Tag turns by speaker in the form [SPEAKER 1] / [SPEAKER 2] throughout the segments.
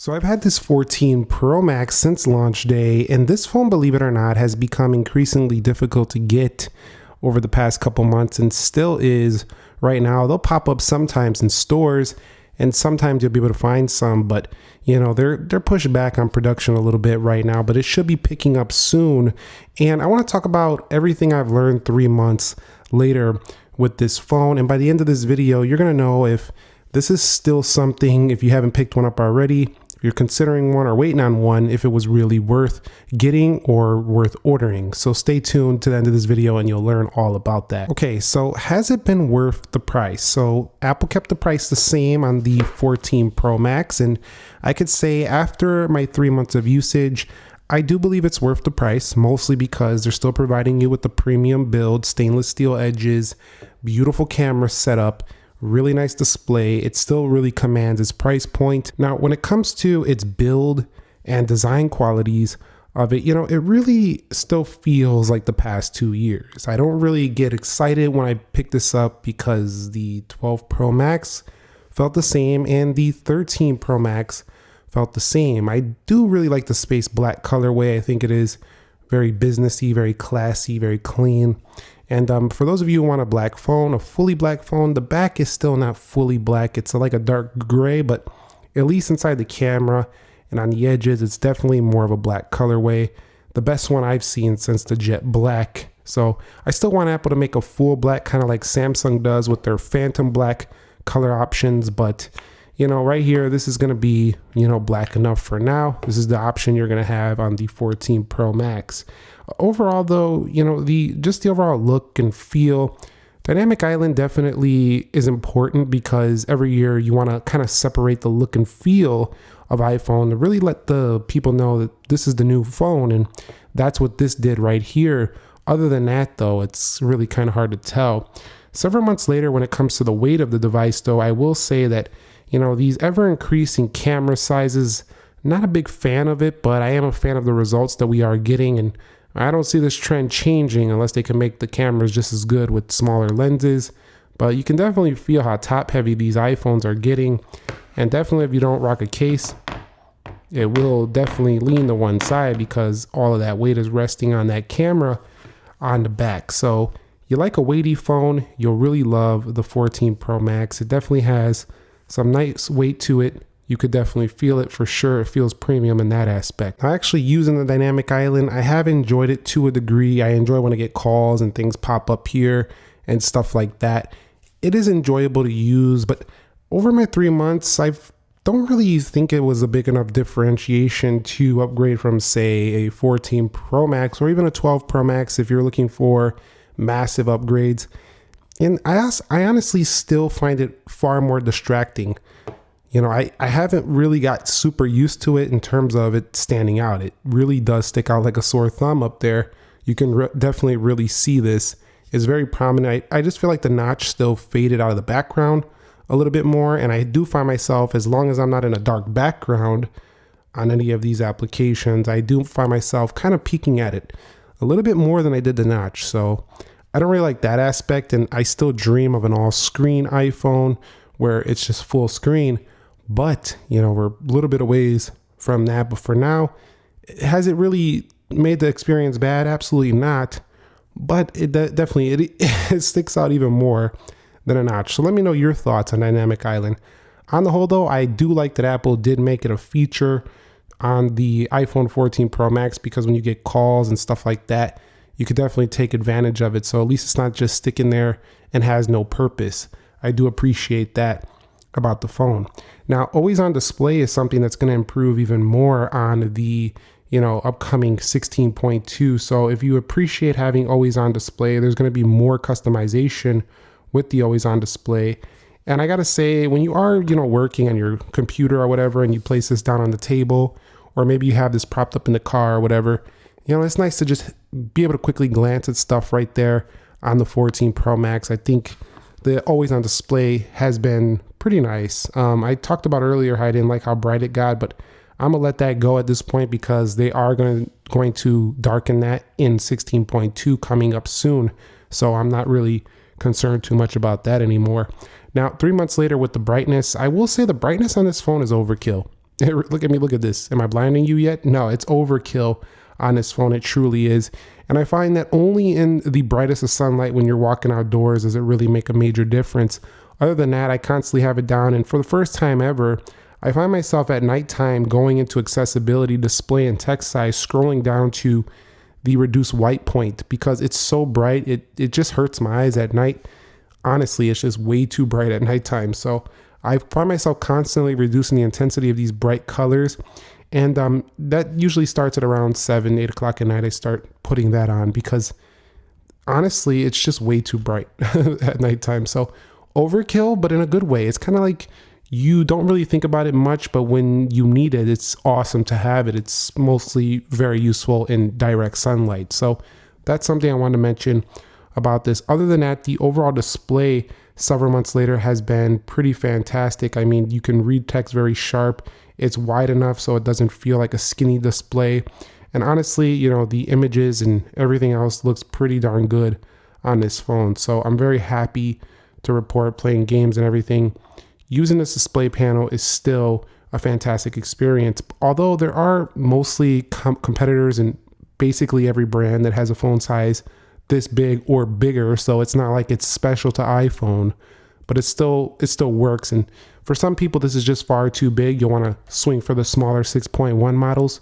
[SPEAKER 1] So I've had this 14 Pro Max since launch day, and this phone, believe it or not, has become increasingly difficult to get over the past couple months and still is right now. They'll pop up sometimes in stores and sometimes you'll be able to find some, but you know, they're they're pushed back on production a little bit right now, but it should be picking up soon. And I want to talk about everything I've learned 3 months later with this phone, and by the end of this video, you're going to know if this is still something if you haven't picked one up already you're considering one or waiting on one if it was really worth getting or worth ordering. So stay tuned to the end of this video and you'll learn all about that. Okay, so has it been worth the price? So Apple kept the price the same on the 14 Pro Max and I could say after my three months of usage, I do believe it's worth the price, mostly because they're still providing you with the premium build, stainless steel edges, beautiful camera setup, really nice display. It still really commands its price point. Now, when it comes to its build and design qualities of it, you know, it really still feels like the past two years. I don't really get excited when I pick this up because the 12 Pro Max felt the same and the 13 Pro Max felt the same. I do really like the space black colorway. I think it is very businessy, very classy, very clean. And um, for those of you who want a black phone, a fully black phone, the back is still not fully black. It's like a dark gray, but at least inside the camera and on the edges, it's definitely more of a black colorway. The best one I've seen since the Jet Black. So I still want Apple to make a full black, kind of like Samsung does with their Phantom Black color options. But, you know, right here, this is going to be, you know, black enough for now. This is the option you're going to have on the 14 Pro Max. Overall, though, you know, the just the overall look and feel, Dynamic Island definitely is important because every year you want to kind of separate the look and feel of iPhone to really let the people know that this is the new phone. And that's what this did right here. Other than that, though, it's really kind of hard to tell. Several months later, when it comes to the weight of the device, though, I will say that, you know, these ever increasing camera sizes, not a big fan of it, but I am a fan of the results that we are getting. And I don't see this trend changing unless they can make the cameras just as good with smaller lenses. But you can definitely feel how top heavy these iPhones are getting. And definitely if you don't rock a case, it will definitely lean to one side because all of that weight is resting on that camera on the back. So you like a weighty phone, you'll really love the 14 Pro Max. It definitely has some nice weight to it you could definitely feel it for sure. It feels premium in that aspect. I actually using the dynamic island. I have enjoyed it to a degree. I enjoy when I get calls and things pop up here and stuff like that. It is enjoyable to use, but over my three months, I don't really think it was a big enough differentiation to upgrade from, say, a 14 Pro Max or even a 12 Pro Max if you're looking for massive upgrades. And I, I honestly still find it far more distracting you know, I, I haven't really got super used to it in terms of it standing out. It really does stick out like a sore thumb up there. You can re- definitely really see this. It's very prominent. I, I just feel like the notch still faded out of the background a little bit more. And I do find myself, as long as I'm not in a dark background on any of these applications, I do find myself kind of peeking at it a little bit more than I did the notch. So I don't really like that aspect. And I still dream of an all screen iPhone where it's just full screen but, you know, we're a little bit of ways from that. But for now, has it really made the experience bad? Absolutely not. But it de- definitely it, it sticks out even more than a notch. So let me know your thoughts on Dynamic Island. On the whole, though, I do like that Apple did make it a feature on the iPhone 14 Pro Max because when you get calls and stuff like that, you could definitely take advantage of it. So at least it's not just sticking there and has no purpose. I do appreciate that about the phone. Now, always on display is something that's going to improve even more on the you know upcoming 16.2 so if you appreciate having always on display there's going to be more customization with the always on display and i gotta say when you are you know working on your computer or whatever and you place this down on the table or maybe you have this propped up in the car or whatever you know it's nice to just be able to quickly glance at stuff right there on the 14 pro max i think the always on display has been pretty nice. Um, I talked about earlier how I didn't like how bright it got, but I'm gonna let that go at this point because they are going to going to darken that in 16.2 coming up soon. So I'm not really concerned too much about that anymore. Now, three months later with the brightness, I will say the brightness on this phone is overkill. look at me, look at this. Am I blinding you yet? No, it's overkill on this phone. It truly is. And I find that only in the brightest of sunlight when you're walking outdoors does it really make a major difference. Other than that, I constantly have it down. And for the first time ever, I find myself at nighttime going into accessibility, display, and text size, scrolling down to the reduced white point because it's so bright. It, it just hurts my eyes at night. Honestly, it's just way too bright at nighttime. So I find myself constantly reducing the intensity of these bright colors. And um, that usually starts at around 7, 8 o'clock at night. I start putting that on because honestly, it's just way too bright at nighttime. So overkill, but in a good way. It's kind of like you don't really think about it much, but when you need it, it's awesome to have it. It's mostly very useful in direct sunlight. So that's something I want to mention about this. Other than that, the overall display several months later has been pretty fantastic. I mean, you can read text very sharp. It's wide enough so it doesn't feel like a skinny display. And honestly, you know, the images and everything else looks pretty darn good on this phone. So I'm very happy to report playing games and everything using this display panel is still a fantastic experience. Although there are mostly com- competitors in basically every brand that has a phone size this big or bigger, so it's not like it's special to iPhone, but it still it still works. And for some people, this is just far too big. You'll want to swing for the smaller 6.1 models.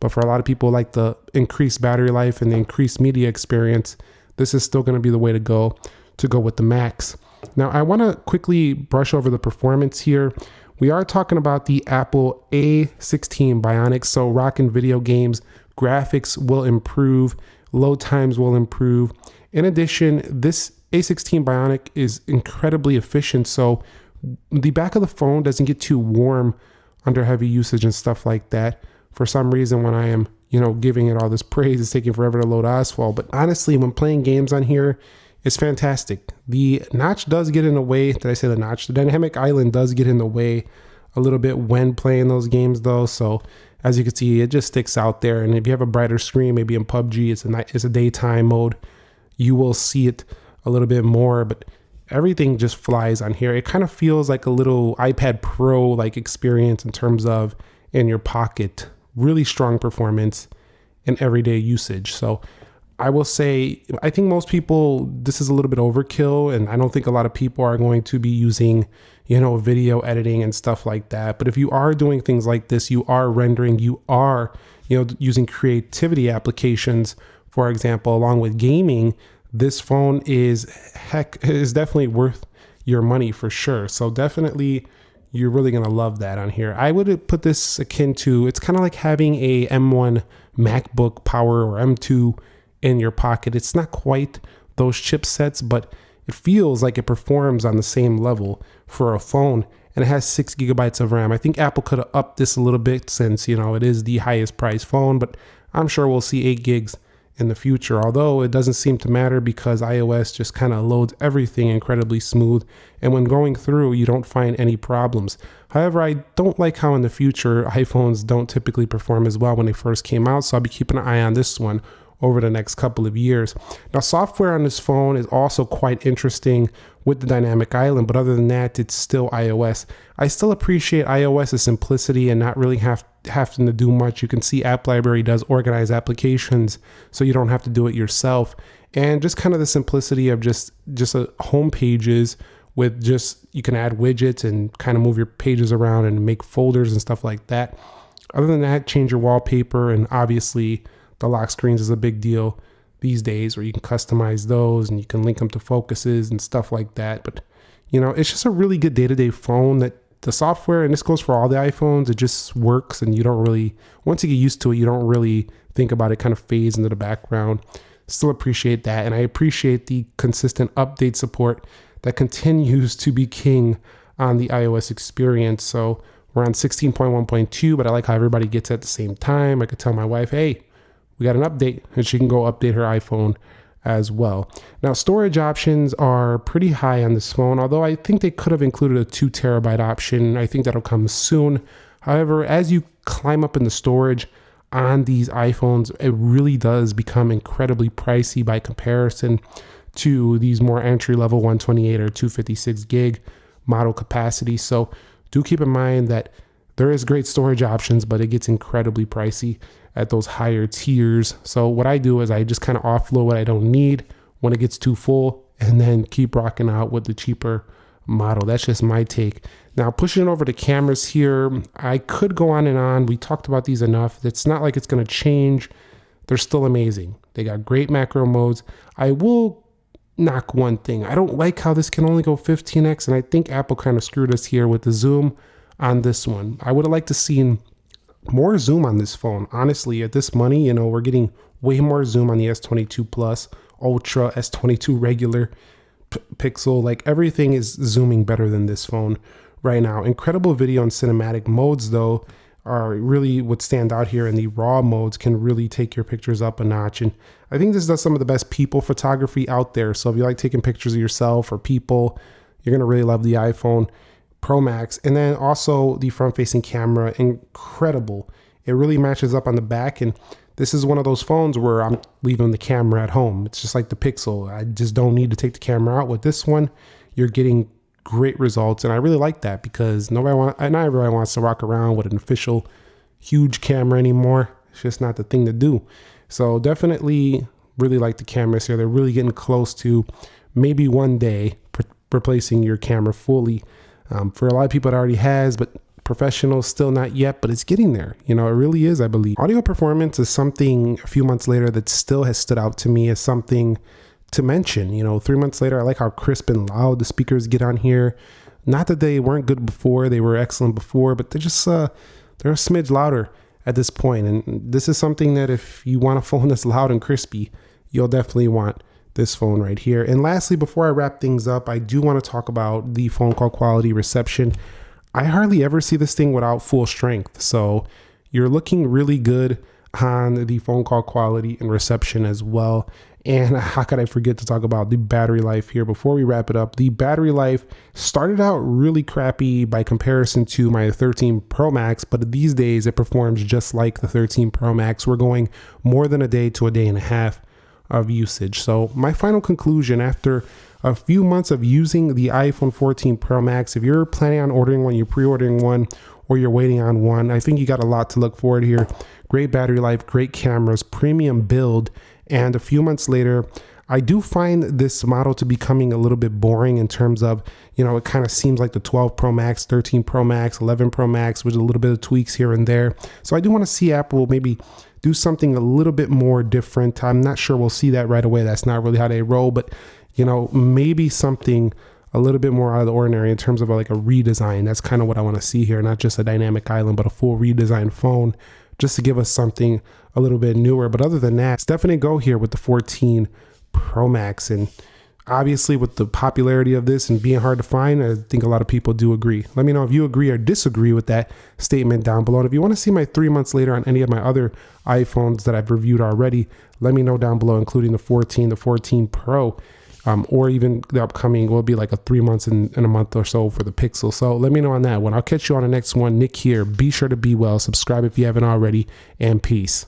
[SPEAKER 1] But for a lot of people, like the increased battery life and the increased media experience, this is still going to be the way to go to go with the Max. Now, I want to quickly brush over the performance here. We are talking about the Apple A16 Bionic, so rocking video games, graphics will improve, load times will improve. In addition, this A16 Bionic is incredibly efficient, so the back of the phone doesn't get too warm under heavy usage and stuff like that. For some reason, when I am, you know, giving it all this praise, it's taking forever to load Asphalt. But honestly, when playing games on here, it's fantastic. The notch does get in the way. Did I say the notch? The dynamic island does get in the way a little bit when playing those games, though. So as you can see, it just sticks out there. And if you have a brighter screen, maybe in PUBG, it's a night, it's a daytime mode. You will see it a little bit more, but everything just flies on here. It kind of feels like a little iPad Pro like experience in terms of in your pocket. Really strong performance in everyday usage. So I will say, I think most people, this is a little bit overkill, and I don't think a lot of people are going to be using, you know, video editing and stuff like that. But if you are doing things like this, you are rendering, you are, you know, using creativity applications, for example, along with gaming, this phone is heck, is definitely worth your money for sure. So definitely, you're really gonna love that on here. I would put this akin to, it's kind of like having a M1 MacBook Power or M2 in your pocket. It's not quite those chipsets, but it feels like it performs on the same level for a phone and it has six gigabytes of RAM. I think Apple could have upped this a little bit since, you know, it is the highest priced phone, but I'm sure we'll see eight gigs in the future. Although it doesn't seem to matter because iOS just kind of loads everything incredibly smooth. And when going through, you don't find any problems. However, I don't like how in the future iPhones don't typically perform as well when they first came out. So I'll be keeping an eye on this one over the next couple of years. Now, software on this phone is also quite interesting with the dynamic island, but other than that, it's still iOS. I still appreciate iOS's simplicity and not really have having to do much. You can see App Library does organize applications, so you don't have to do it yourself. And just kind of the simplicity of just just a home pages with just you can add widgets and kind of move your pages around and make folders and stuff like that. Other than that, change your wallpaper and obviously the lock screens is a big deal these days where you can customize those and you can link them to focuses and stuff like that. But you know, it's just a really good day-to-day phone that the software, and this goes for all the iPhones, it just works and you don't really once you get used to it, you don't really think about it, kind of fades into the background. Still appreciate that. And I appreciate the consistent update support that continues to be king on the iOS experience. So we're on 16.1.2, but I like how everybody gets at the same time. I could tell my wife, hey, we got an update and she can go update her iPhone as well. Now, storage options are pretty high on this phone, although I think they could have included a two terabyte option. I think that'll come soon. However, as you climb up in the storage on these iPhones, it really does become incredibly pricey by comparison to these more entry level 128 or 256 gig model capacity. So do keep in mind that There is great storage options, but it gets incredibly pricey at those higher tiers. So what I do is I just kind of offload what I don't need when it gets too full and then keep rocking out with the cheaper model. That's just my take. Now pushing it over to cameras here, I could go on and on. We talked about these enough. It's not like it's going to change. They're still amazing. They got great macro modes. I will knock one thing. I don't like how this can only go 15x, and I think Apple kind of screwed us here with the zoom on this one. I would have liked to seen more zoom on this phone. Honestly, at this money, you know, we're getting way more zoom on the S22 Plus, Ultra, S22 regular, Pixel. Like everything is zooming better than this phone right now. Incredible video and cinematic modes, though are really what stand out here and the raw modes can really take your pictures up a notch and i think this does some of the best people photography out there so if you like taking pictures of yourself or people you're going to really love the iphone pro max and then also the front facing camera incredible it really matches up on the back and this is one of those phones where i'm leaving the camera at home it's just like the pixel i just don't need to take the camera out with this one you're getting great results. And I really like that because nobody want, not everybody wants to walk around with an official huge camera anymore. It's just not the thing to do. So definitely really like the cameras here. They're really getting close to maybe one day replacing your camera fully. Um, for a lot of people, it already has, but professionals still not yet, but it's getting there. You know, it really is, I believe. Audio performance is something a few months later that still has stood out to me as something to mention. You know, three months later, I like how crisp and loud the speakers get on here. Not that they weren't good before; they were excellent before, but they're just uh, they're a smidge louder at this point. And this is something that if you want a phone that's loud and crispy, you'll definitely want this phone right here. And lastly, before I wrap things up, I do want to talk about the phone call quality reception. I hardly ever see this thing without full strength. So you're looking really good on the phone call quality and reception as well. And how could I forget to talk about the battery life here before we wrap it up? The battery life started out really crappy by comparison to my 13 Pro Max, but these days it performs just like the 13 Pro Max. We're going more than a day to a day and a half of usage. So, my final conclusion after a few months of using the iPhone 14 Pro Max, if you're planning on ordering one, you're pre ordering one, or you're waiting on one, I think you got a lot to look forward here. Great battery life, great cameras, premium build and a few months later, I do find this model to becoming a little bit boring in terms of, you know, it kind of seems like the 12 Pro Max, 13 Pro Max, 11 Pro Max with a little bit of tweaks here and there. So I do want to see Apple maybe do something a little bit more different. I'm not sure we'll see that right away. That's not really how they roll, but, you know, maybe something a little bit more out of the ordinary in terms of like a redesign. That's kind of what I want to see here, not just a dynamic island, but a full redesigned phone just to give us something a little bit newer. But other than that, definitely go here with the 14 Pro Max. And obviously, with the popularity of this and being hard to find, I think a lot of people do agree. Let me know if you agree or disagree with that statement down below. And if you want to see my three months later on any of my other iPhones that I've reviewed already, let me know down below, including the 14, the 14 Pro um, or even the upcoming will be like a three months in a month or so for the Pixel. So let me know on that one. I'll catch you on the next one. Nick here. Be sure to be well. Subscribe if you haven't already, and peace.